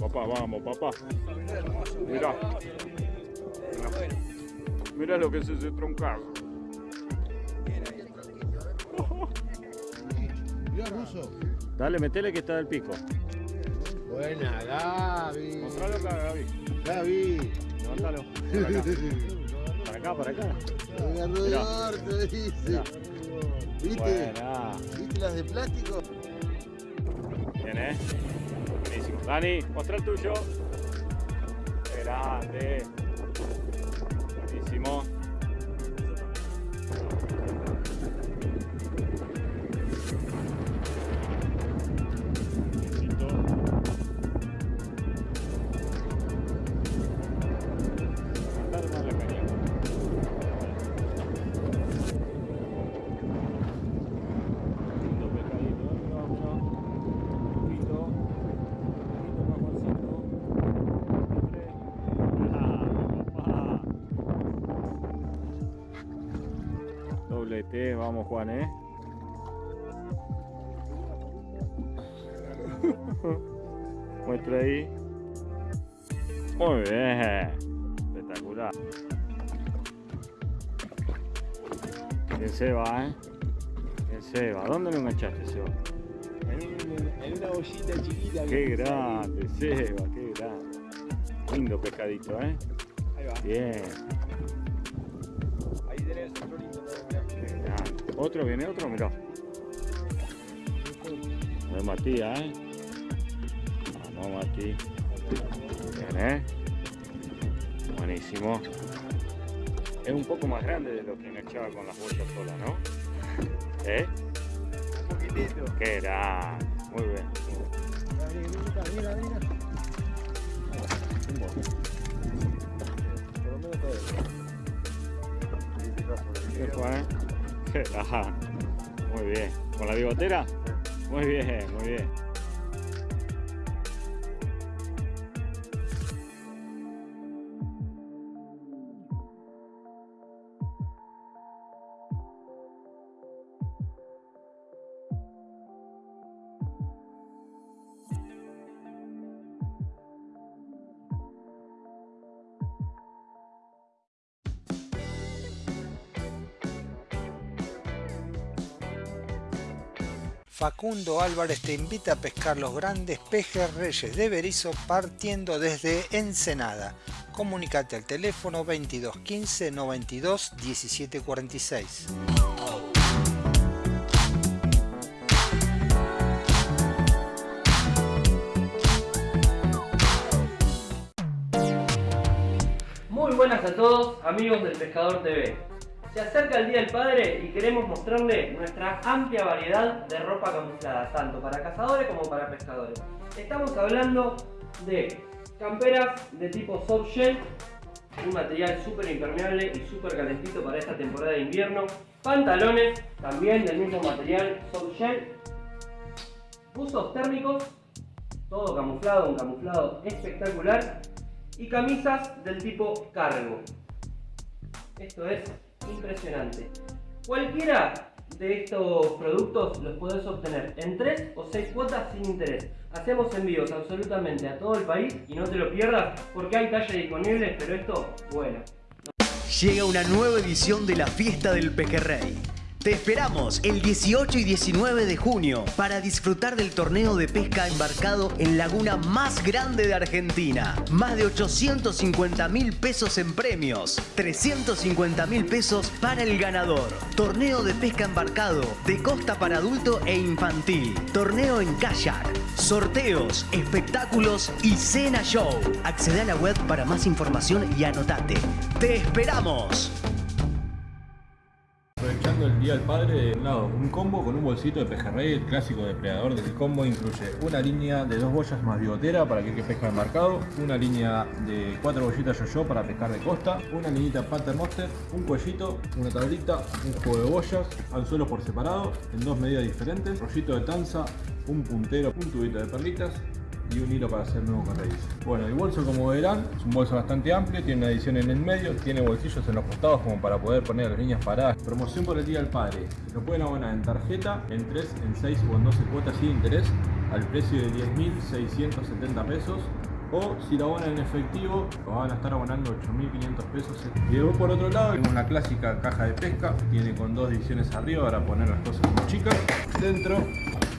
Vamos, papá, vamos, papá. Mirá. Mirá lo que es ese troncazo. Mirá, Ruso. Dale, metele que está del pico. Buena, Gaby. Mostralo acá, Gaby. Gaby. Levántalo. Para acá, para acá. Para acá. Mirá. orto, dice. ¿Viste? Buena. ¿Viste las de plástico? Bien, eh. Buenísimo. Dani, muestra el tuyo. Grande. Buenísimo. Eh. Muestra ahí. Muy bien. Espectacular. Bien Seba, eh. Bien Seba. ¿Dónde lo enganchaste, Seba? En, una bollita chiquita. Qué grande, Seba, qué grande. Lindo pescadito, ¿eh? Ahí va. Bien. Otro, viene otro, mirá. De Matías, ¿eh? Vamos, Mati. Bien, ¿eh? Buenísimo. Es un poco más grande de lo que enganchaba con las bolsas solas, ¿no? ¿Eh? Un poquitito. Qué grande. Muy bien. Mira, mira, mira. Por lo menos todo. ¿Qué fue, eh? Grande. Muy bien. ¿Con la bigotera? Muy bien, muy bien. Facundo Álvarez te invita a pescar los grandes pejes reyes de Berizo partiendo desde Ensenada. Comunicate al teléfono 22 15 92 17 46. Muy buenas a todos, amigos del Pescador TV. Se acerca el Día del Padre y queremos mostrarle nuestra amplia variedad de ropa camuflada, tanto para cazadores como para pescadores. Estamos hablando de camperas de tipo soft shell, un material súper impermeable y súper calentito para esta temporada de invierno. Pantalones, también del mismo material soft shell. Buzos térmicos, todo camuflado, un camuflado espectacular y camisas del tipo cargo. Esto es impresionante. Cualquiera de estos productos los puedes obtener en 3 o 6 cuotas sin interés. Hacemos envíos absolutamente a todo el país y no te lo pierdas porque hay talles disponibles, pero esto, bueno. Llega una nueva edición de la Fiesta del Pejerrey. Te esperamos el 18 y 19 de junio para disfrutar del torneo de pesca embarcado en laguna más grande de Argentina. Más de 850 mil pesos en premios, 350 mil pesos para el ganador. Torneo de pesca embarcado de costa para adulto e infantil. Torneo en kayak. Sorteos, espectáculos y cena show. Accede a la web para más información y anotate. ¡Te esperamos! El Día del Padre, de un lado un combo con un bolsito de pejerrey, el clásico depredador del combo incluye una línea de dos boyas más bigotera para aquel que pesca de marcado, una línea de cuatro bollitas yo-yo para pescar de costa, una liñita Pater Monster, un cuellito, una tablita, un juego de boyas, anzuelos por separado, en dos medidas diferentes, rollito de tanza, un puntero, un tubito de perlitas, y un hilo para hacer nuevo carrerizo. Bueno, el bolso como verán es un bolso bastante amplio, tiene una edición en el medio, tiene bolsillos en los costados como para poder poner las líneas paradas. Promoción por el Día del Padre, lo pueden abonar en tarjeta, en 3, en 6 o en 12 cuotas sin interés al precio de 10.670 pesos o si lo abonan en efectivo lo van a estar abonando 8.500 pesos. Y luego por otro lado tenemos la clásica caja de pesca, tiene con dos divisiones arriba para poner las cosas como chicas. Dentro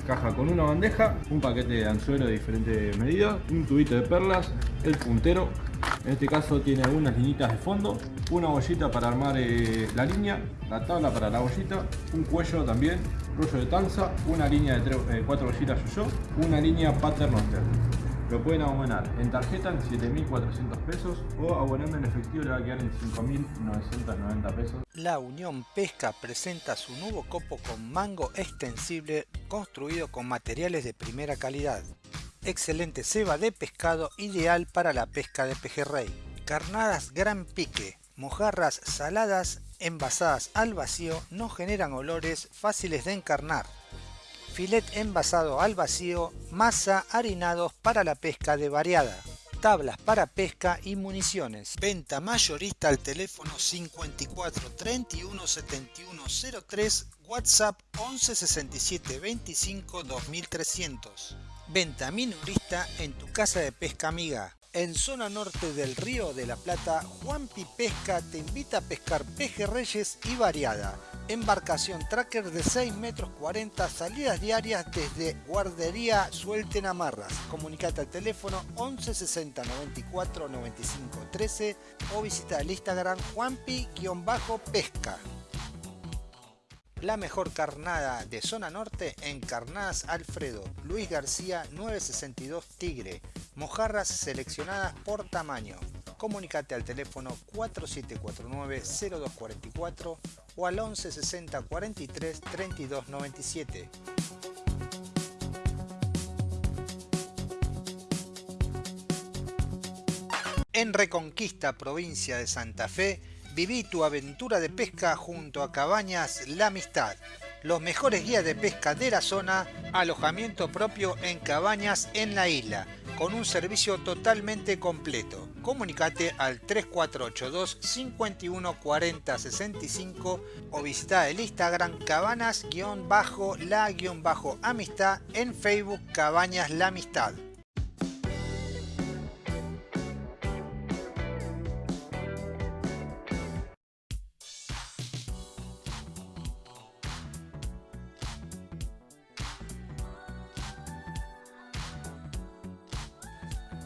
caja con una bandeja, un paquete de anzuelo de diferentes medidas, un tubito de perlas, el puntero, en este caso tiene algunas linitas de fondo, una bollita para armar eh, la línea, la tabla para la bollita, un cuello también, rollo de tanza, una línea de eh, cuatro bollitas yo, una línea pattern lo pueden abonar en tarjeta en 7.400 pesos o abonando en efectivo le va a quedar en 5.990 pesos. La Unión Pesca presenta su nuevo copo con mango extensible construido con materiales de primera calidad. Excelente ceba de pescado ideal para la pesca de pejerrey. Carnadas gran pique, mojarras saladas envasadas al vacío no generan olores fáciles de encarnar filet envasado al vacío, masa, harinados para la pesca de variada, tablas para pesca y municiones. Venta mayorista al teléfono 54 31 71 03, WhatsApp 11 67 25 2300. Venta minorista en tu casa de pesca amiga. En zona norte del Río de la Plata, Juanpi Pesca te invita a pescar pejerreyes y variada. Embarcación tracker de 6 metros 40, salidas diarias desde Guardería Suelten Amarras. Comunicate al teléfono 11 60 94 95 13 o visita el Instagram juanpi-pesca. La mejor carnada de zona norte en Carnadas Alfredo, Luis García 962 Tigre. Mojarras seleccionadas por tamaño. Comunicate al teléfono 4749-0244 o al 11 60 43 32 97. En Reconquista, provincia de Santa Fe, viví tu aventura de pesca junto a Cabañas La Amistad los mejores guías de pesca de la zona, alojamiento propio en cabañas en la isla, con un servicio totalmente completo. Comunicate al 3482 51 40 65 o visita el Instagram cabanas-la-amistad en Facebook Cabañas La Amistad.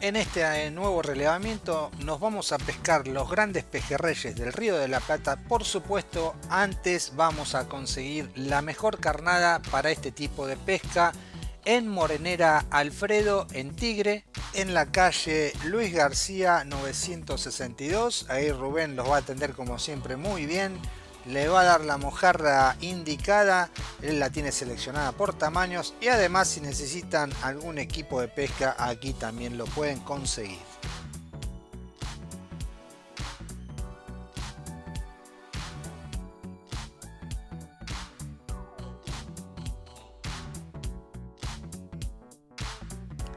En este eh, nuevo relevamiento nos vamos a pescar los grandes pejerreyes del Río de la Plata. Por supuesto, antes vamos a conseguir la mejor carnada para este tipo de pesca en Morenera Alfredo, en Tigre, en la calle Luis García 962. Ahí Rubén los va a atender como siempre muy bien le va a dar la mojarra indicada, él la tiene seleccionada por tamaños y además si necesitan algún equipo de pesca aquí también lo pueden conseguir.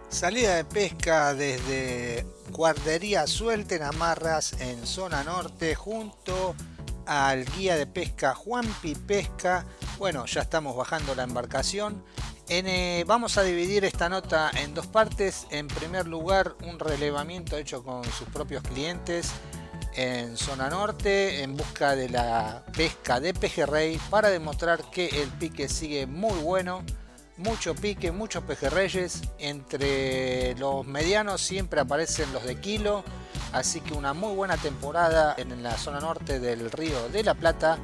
Salida de pesca desde Guardería Suelten Amarras en zona norte junto al guía de pesca Juanpi Pesca. Bueno, ya estamos bajando la embarcación. Eh, vamos a dividir esta nota en dos partes. En primer lugar, un relevamiento hecho con sus propios clientes en zona norte en busca de la pesca de pejerrey para demostrar que el pique sigue muy bueno mucho pique, muchos pejerreyes entre los medianos siempre aparecen los de kilo Así que una muy buena temporada en la zona norte del río de la Plata.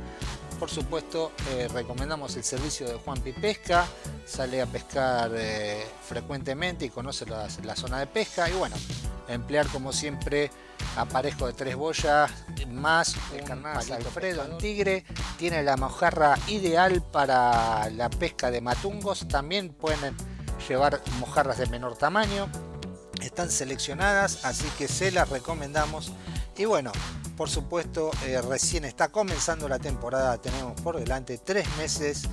Por supuesto, eh, recomendamos el servicio de Juan Pesca. Sale a pescar eh, frecuentemente y conoce la, zona de pesca. Y bueno, emplear como siempre aparejo de tres boyas más un Alfredo en tigre. Tiene la mojarra ideal para la pesca de matungos. También pueden llevar mojarras de menor tamaño. Están seleccionadas así que se las recomendamos. Y bueno por supuesto eh, recién está comenzando la temporada. Tenemos por delante tres meses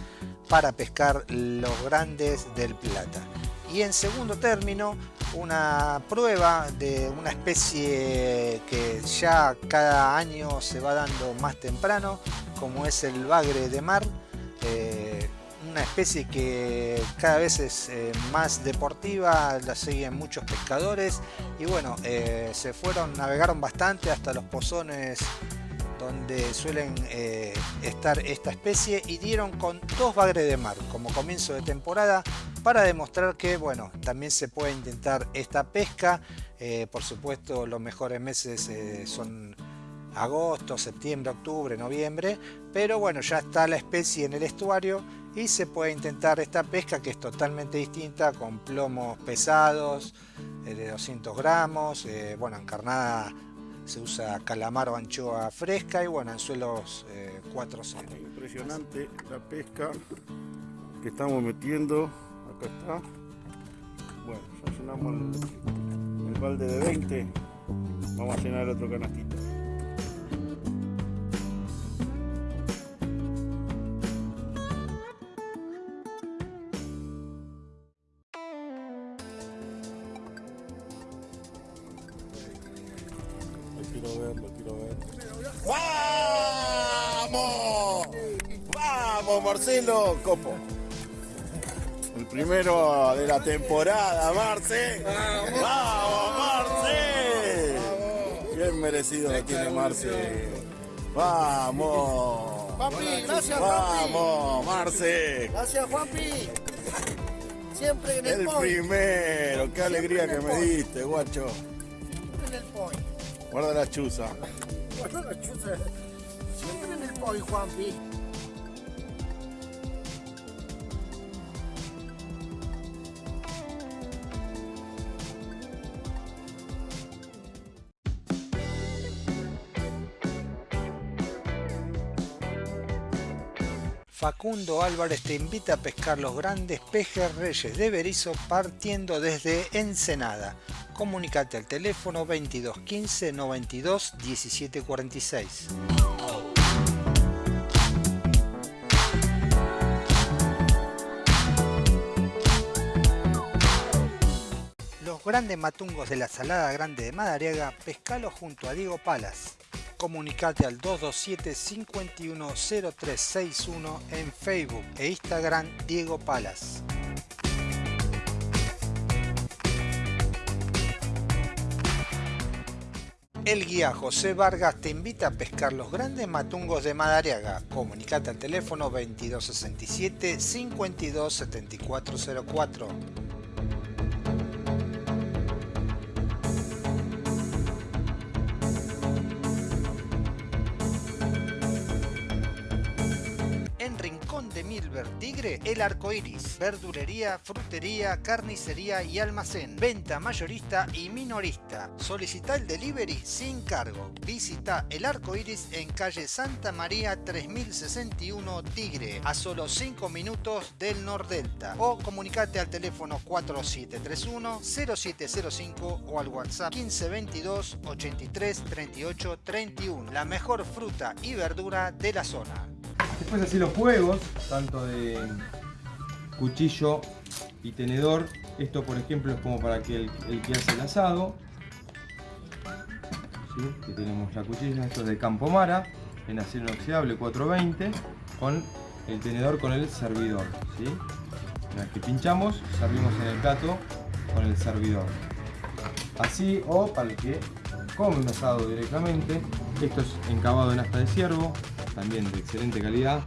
para pescar los grandes del plata. Y en segundo término una prueba de una especie que ya cada año se va dando más temprano como es el bagre de mar. Eh, una especie que cada vez es eh, más deportiva, la siguen muchos pescadores y bueno, eh, se fueron, navegaron bastante hasta los pozones donde suelen eh, estar esta especie y dieron con dos bagres de mar como comienzo de temporada para demostrar que bueno también se puede intentar esta pesca. Por supuesto los mejores meses son agosto, septiembre, octubre, noviembre pero bueno ya está la especie en el estuario y se puede intentar esta pesca que es totalmente distinta con plomos pesados eh, de 200 gramos, eh, bueno encarnada se usa calamar o anchoa fresca y bueno anzuelos eh, 4-0. Impresionante la pesca que estamos metiendo, acá está. Bueno, ya llenamos el, el balde de 20, vamos a llenar el otro canastito. ¡Vamos! ¡Vamos, Marcelo! Copo. El primero de la temporada, Marce. ¡Vamos, Marce! Bien merecido lo tiene Marce. ¡Vamos! Juanpi, gracias Juanpi. ¡Vamos, Marce! Gracias Juanpi. Siempre en el, El point. primero, qué alegría que me point. diste, guacho. Siempre en el point. Guarda la chuza. Bueno, la chuza. Point, Juanpi. Facundo Álvarez te invita a pescar los grandes pejes reyes de Berizo partiendo desde Ensenada. Comunicate al teléfono 22 15 92 17 46. Los grandes matungos de la Salada Grande de Madariaga, pescalo junto a Diego Palas. Comunicate al 227 510361 en Facebook e Instagram Diego Palas. El guía José Vargas te invita a pescar los grandes matungos de Madariaga. Comunicate al teléfono 2267 527404. En Rincón de Milver Tigre, El Arco Iris, verdulería, frutería, carnicería y almacén, venta mayorista y minorista. Solicita el delivery sin cargo. Visita El Arco Iris en calle Santa María 3061 Tigre, a solo 5 minutos del Nordelta. O comunicate al teléfono 4731 0705 o al WhatsApp 1522 83 38 31. La mejor fruta y verdura de la zona. Después así los juegos, tanto de cuchillo y tenedor. Esto por ejemplo es como para que el, el que hace el asado. ¿Sí? Que tenemos la cuchilla, esto es de Campomara, en acero inoxidable 420, con el tenedor con el servidor. ¿sí? Una vez que pinchamos, servimos en el plato con el servidor. Así o para el que come un asado directamente. Esto es encabado en asta de ciervo, también de excelente calidad.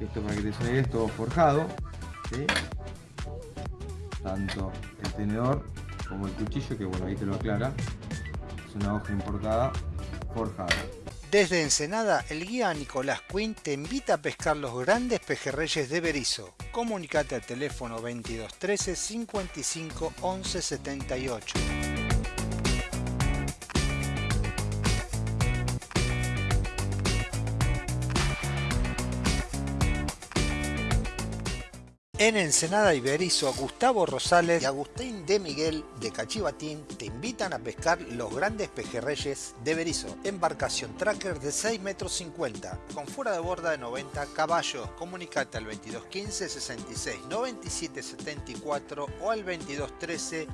Esto para que te suene es todo forjado. Tanto el tenedor como el cuchillo, que bueno, ahí te lo aclara. Es una hoja importada forjada. Desde Ensenada, el guía Nicolás Quinn te invita a pescar los grandes pejerreyes de Berizo. Comunicate al teléfono 2213 55 11 78. En Ensenada Iberizo, Gustavo Rosales y Agustín de Miguel de Cachivatín te invitan a pescar los grandes pejerreyes de Berizo. Embarcación tracker de 6 metros 50 con fuera de borda de 90 caballos. Comunicate al 2215 66 97 74 o al 2213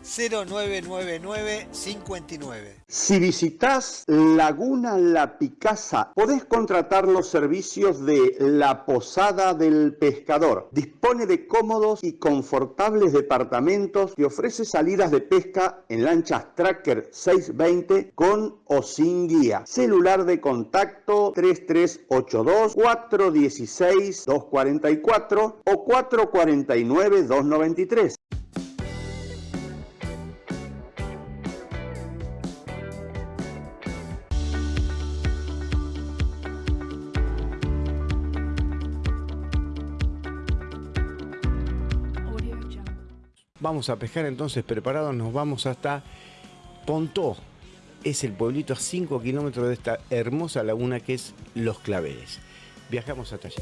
0999 59. Si visitas Laguna La Picasa, podés contratar los servicios de La Posada del Pescador. Dispone de cómodos y confortables departamentos y ofrece salidas de pesca en lanchas Tracker 620 con o sin guía. Celular de contacto 3382 416 244 o 449 293. Vamos a pescar entonces preparados, nos vamos hasta Pontó. Es el pueblito a 5 kilómetros de esta hermosa laguna que es Los Claveles. Viajamos hasta allí.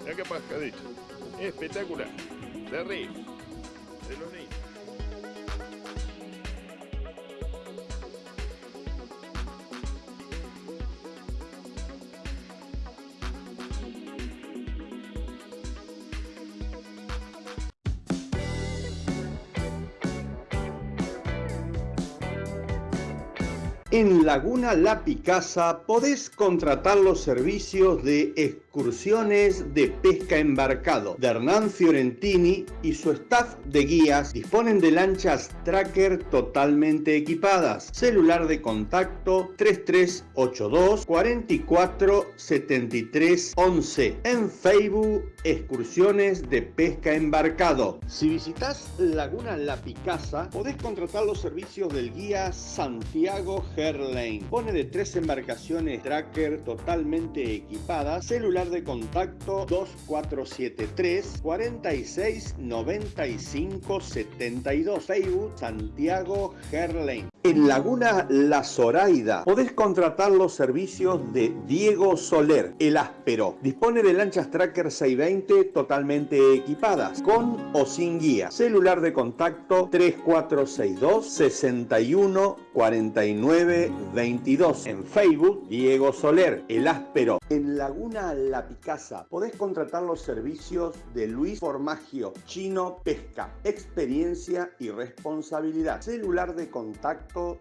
Mira qué pescadito. Espectacular. De río. De los niños. En Laguna La Picasa podés contratar los servicios de excursiones de pesca embarcado de Hernán Fiorentini y su staff de guías disponen de lanchas tracker totalmente equipadas. Celular de contacto 3382 44 73 11. En Facebook excursiones de pesca embarcado. Si visitas Laguna La Picasa podés contratar los servicios del guía Santiago Herlane. Pone de tres embarcaciones tracker totalmente equipadas. Celular de contacto 2473 46 95 72. Facebook Santiago Herlane. En Laguna La Zoraida podés contratar los servicios de Diego Soler, el áspero. Dispone de lanchas Tracker 620 totalmente equipadas, con o sin guía. Celular de contacto 3462 61 49 22. En Facebook, Diego Soler, el áspero. En Laguna La Picasa podés contratar los servicios de Luis Formagio, Chino Pesca, experiencia y responsabilidad. Celular de contacto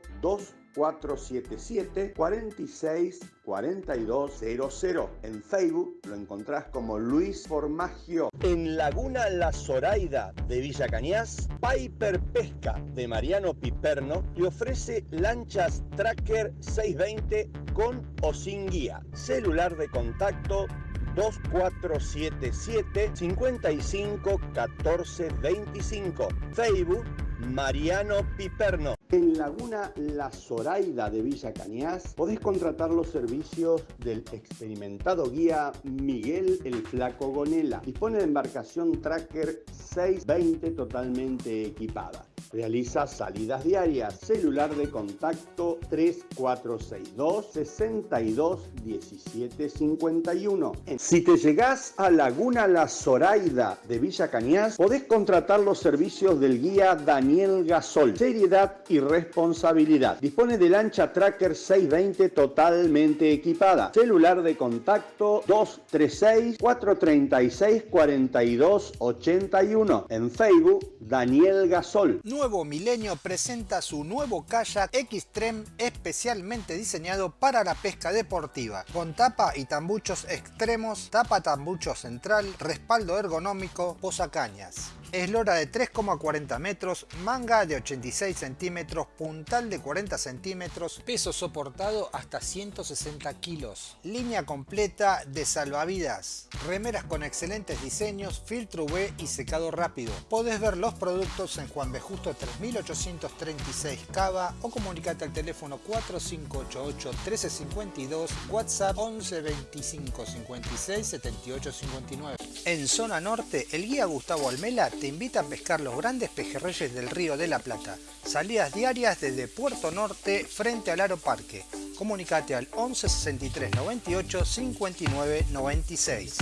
2477 46 4200. En Facebook lo encontrás como Luis Formagio. En Laguna La Zoraida de Villa Cañas, Piper Pesca de Mariano Piperno te ofrece lanchas Tracker 620 con o sin guía. Celular de contacto 2477 55 14 25. Facebook Mariano Piperno. En Laguna La Zoraida de Villa Cañas podés contratar los servicios del experimentado guía Miguel el Flaco Gonela. Dispone de embarcación Tracker 620 totalmente equipada. Realiza salidas diarias. Celular de contacto 3462 62 17 51. Si te llegás a Laguna La Zoraida de Villa Cañas, podés contratar los servicios del guía Daniel Gasol. Seriedad y responsabilidad. Dispone de lancha Tracker 620 totalmente equipada. Celular de contacto 236 436 42 81. En Facebook Daniel Gasol. Nuevo Milenio presenta su nuevo kayak Xtreme especialmente diseñado para la pesca deportiva, con tapa y tambuchos extremos, tapa tambucho central, respaldo ergonómico, posacañas. Eslora de 3,40 metros, manga de 86 centímetros, puntal de 40 centímetros, peso soportado hasta 160 kilos. Línea completa de salvavidas. Remeras con excelentes diseños, filtro UV y secado rápido. Podés ver los productos en Juan B. Justo 3836 Cava o comunicate al teléfono 4588 1352, WhatsApp 11 25 56 78 59. En zona norte, el guía Gustavo Almela te invita a pescar los grandes pejerreyes del Río de la Plata. Salidas diarias desde Puerto Norte frente al Aro Parque. Comunicate al 11 63 98 59 96.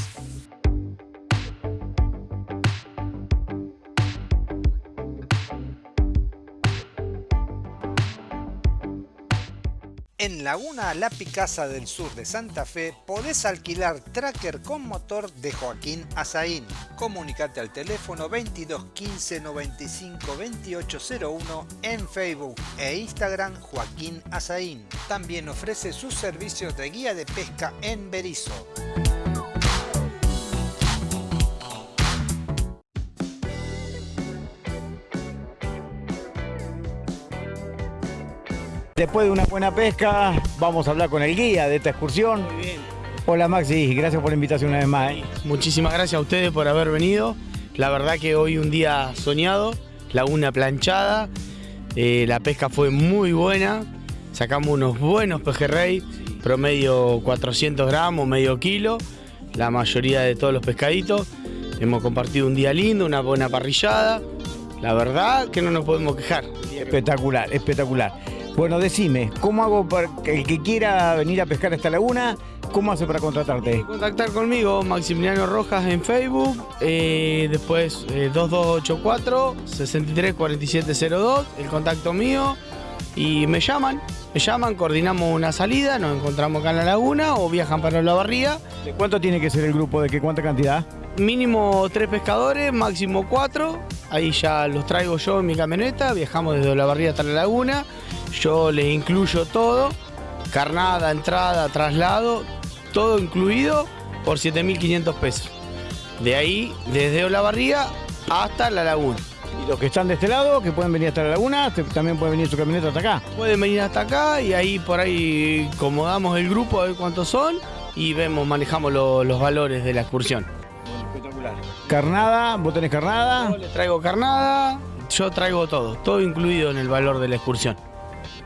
En Laguna La Picasa del sur de Santa Fe podés alquilar tracker con motor de Joaquín Azaín. Comunicate al teléfono 22 15 95 2801 en Facebook e Instagram Joaquín Azaín. También ofrece sus servicios de guía de pesca en Berizo. Después de una buena pesca, vamos a hablar con el guía de esta excursión. Muy bien. Hola Maxi, gracias por la invitación una vez más. ¿eh? Muchísimas gracias a ustedes por haber venido. La verdad que hoy un día soñado, laguna planchada, eh, la pesca fue muy buena, sacamos unos buenos pejerrey, promedio 400 gramos, medio kilo, la mayoría de todos los pescaditos. Hemos compartido un día lindo, una buena parrillada. La verdad que no nos podemos quejar. Espectacular, espectacular. Bueno, decime, ¿cómo hago para que el que quiera venir a pescar a esta laguna? ¿Cómo hace para contratarte? Contactar conmigo, Maximiliano Rojas en Facebook, eh, después eh, 2284 634702, el contacto mío, y me llaman, me llaman, coordinamos una salida, nos encontramos acá en la laguna o viajan para la barría. ¿De cuánto tiene que ser el grupo? ¿De qué cuánta cantidad? Mínimo tres pescadores, máximo cuatro. Ahí ya los traigo yo en mi camioneta, viajamos desde la hasta la laguna. Yo les incluyo todo, carnada, entrada, traslado, todo incluido por 7.500 pesos. De ahí, desde Olavarría hasta la laguna. Y los que están de este lado, que pueden venir hasta la laguna, también pueden venir su camioneta hasta acá. Pueden venir hasta acá y ahí por ahí acomodamos el grupo a ver cuántos son y vemos, manejamos lo- los valores de la excursión. Carnada, vos tenés carnada. Yo les traigo carnada, yo traigo todo, todo incluido en el valor de la excursión.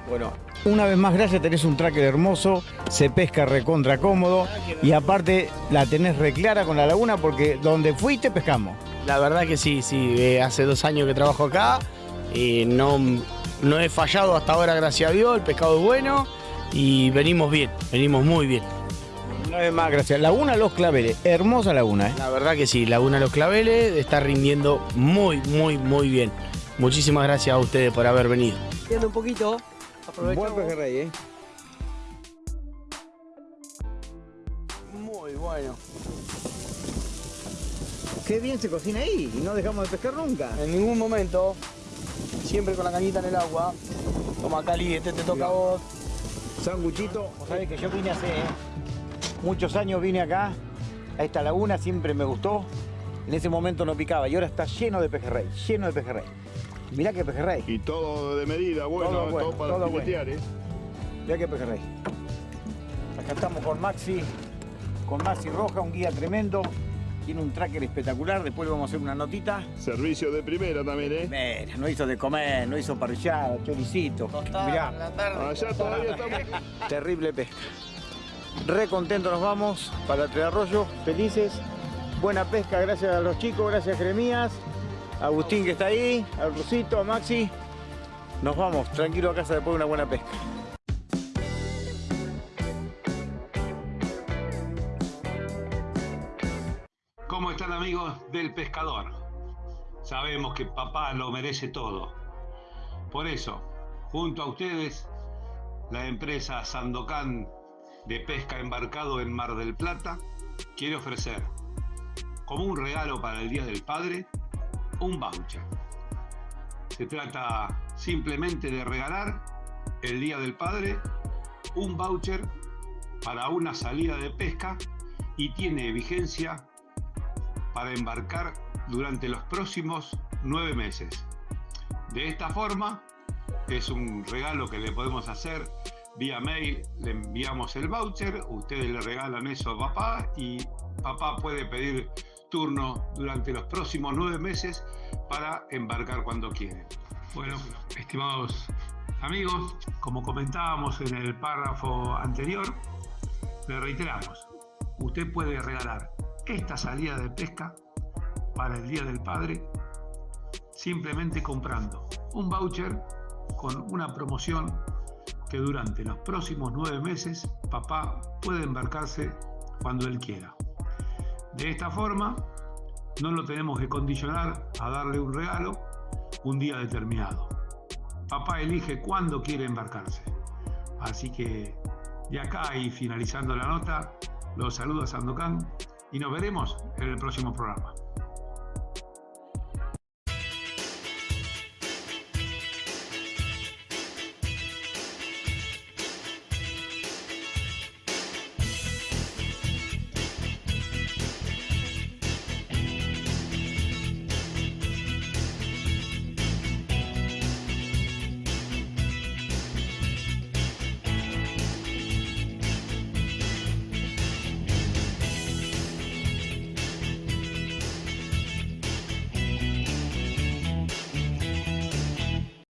Bueno, una vez más, gracias, tenés un tracker hermoso, se pesca recontra cómodo y aparte la tenés reclara con la laguna porque donde fuiste pescamos. La verdad que sí, sí, eh, hace dos años que trabajo acá, y no, no he fallado hasta ahora, gracias a Dios, el pescado es bueno y venimos bien, venimos muy bien. Una vez más, gracias. Laguna Los Claveles, hermosa laguna, ¿eh? La verdad que sí, Laguna Los Claveles está rindiendo muy, muy, muy bien. Muchísimas gracias a ustedes por haber venido. Viendo un poquito, Buen pejerrey, ¿eh? Muy bueno. Qué bien se cocina ahí y no dejamos de pescar nunca. En ningún momento, siempre con la cañita en el agua. Toma Cali, este te toca a vos. Sanguchito, vos sabés que yo vine hace ¿eh? Muchos años, vine acá, a esta laguna, siempre me gustó. En ese momento no picaba y ahora está lleno de pejerrey, lleno de pejerrey. Mirá qué pejerrey. Y todo de medida, bueno, Todo todo, bueno, para todo filetear, ¿eh? Mirá qué pejerrey. Acá estamos con Maxi, con Maxi Roja, un guía tremendo. Tiene un tracker espectacular, después le vamos a hacer una notita. Servicio de primera también, ¿eh? Mira, no hizo de comer, no hizo parrillada, choricito. Mirá. Allá todavía estamos. Terrible pesca. Re contentos nos vamos para Tres felices. Buena pesca, gracias a los chicos, gracias a Jeremías, a Agustín que está ahí, al Rusito, a Maxi. Nos vamos, tranquilo a casa después de una buena pesca. ¿Cómo están amigos del pescador? Sabemos que papá lo merece todo. Por eso, junto a ustedes, la empresa Sandocan de pesca embarcado en Mar del Plata quiere ofrecer, como un regalo para el Día del Padre, un voucher. Se trata simplemente de regalar el Día del Padre un voucher para una salida de pesca y tiene vigencia para embarcar durante los próximos nueve meses. De esta forma, es un regalo que le podemos hacer vía mail, le enviamos el voucher, ustedes le regalan eso a papá y papá puede pedir turno durante los próximos nueve meses para embarcar cuando quiere. Bueno, estimados amigos, como comentábamos en el párrafo anterior, le reiteramos, usted puede regalar esta salida de pesca para el Día del Padre simplemente comprando un voucher con una promoción que durante los próximos nueve meses papá puede embarcarse cuando él quiera. De esta forma, no lo tenemos que condicionar a darle un regalo un día determinado. Papá elige cuándo quiere embarcarse. Así que de acá y finalizando la nota, los saluda Sandokan y nos veremos en el próximo programa.